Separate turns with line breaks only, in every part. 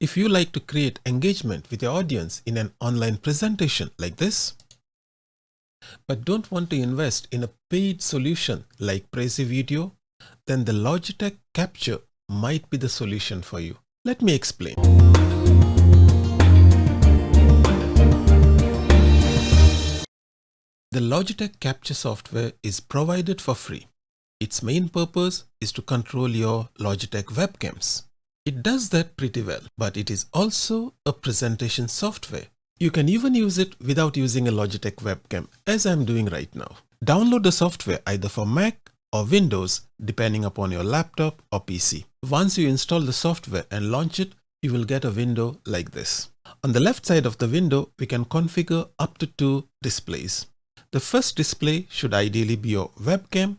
If you like to create engagement with your audience in an online presentation like this, but don't want to invest in a paid solution like Prezi Video, then the Logitech Capture might be the solution for you. Let me explain. The Logitech Capture software is provided for free. Its main purpose is to control your Logitech webcams. It does that pretty well, but it is also a presentation software. You can even use it without using a Logitech webcam as I'm doing right now. Download the software either for Mac or Windows depending upon your laptop or PC. Once you install the software and launch it, you will get a window like this. On the left side of the window, we can configure up to two displays. The first display should ideally be your webcam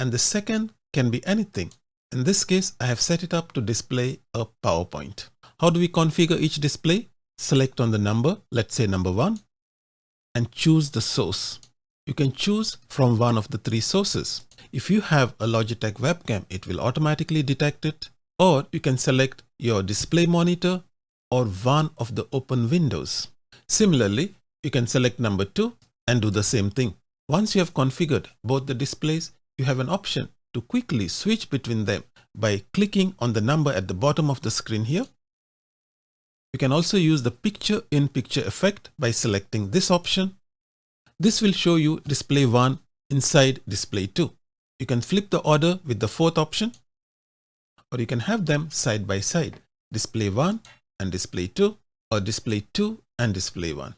and the second can be anything. In this case, I have set it up to display a PowerPoint. How do we configure each display? Select on the number, let's say number one, and choose the source. You can choose from one of the three sources. If you have a Logitech webcam, it will automatically detect it, or you can select your display monitor or one of the open windows. Similarly, you can select number two and do the same thing. Once you have configured both the displays, you have an option to quickly switch between them by clicking on the number at the bottom of the screen here. You can also use the picture in picture effect by selecting this option. This will show you display 1 inside display 2. You can flip the order with the fourth option or you can have them side by side display 1 and display 2 or display 2 and display 1.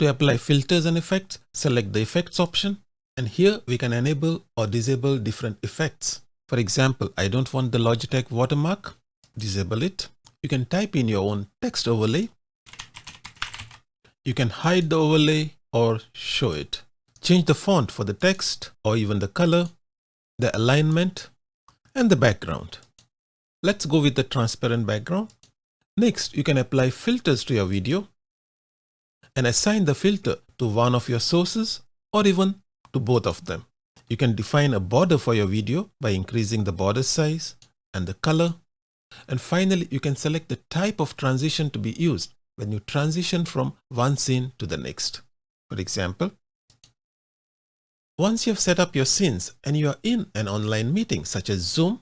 To apply filters and effects, select the effects option and here we can enable or disable different effects. For example, I don't want the Logitech watermark, disable it. You can type in your own text overlay. You can hide the overlay or show it. Change the font for the text or even the color, the alignment and the background. Let's go with the transparent background. Next, you can apply filters to your video and assign the filter to one of your sources or even to both of them. You can define a border for your video by increasing the border size and the color. And finally, you can select the type of transition to be used when you transition from one scene to the next. For example, once you have set up your scenes and you are in an online meeting such as Zoom,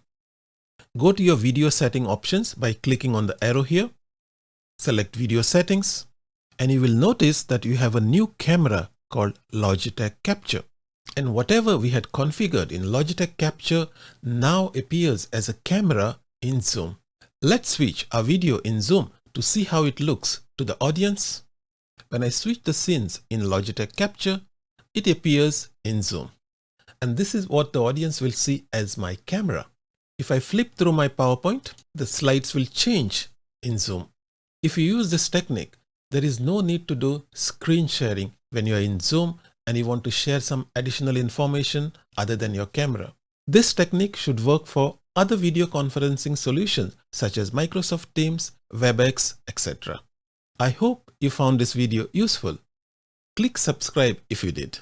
go to your video setting options by clicking on the arrow here, select video settings, and you will notice that you have a new camera called Logitech Capture. And whatever we had configured in Logitech Capture now appears as a camera in Zoom. Let's switch our video in Zoom to see how it looks to the audience. When I switch the scenes in Logitech Capture, it appears in Zoom. And this is what the audience will see as my camera. If I flip through my PowerPoint, the slides will change in Zoom. If you use this technique, there is no need to do screen sharing when you are in Zoom and you want to share some additional information other than your camera. This technique should work for other video conferencing solutions such as Microsoft Teams, WebEx, etc. I hope you found this video useful. Click subscribe if you did.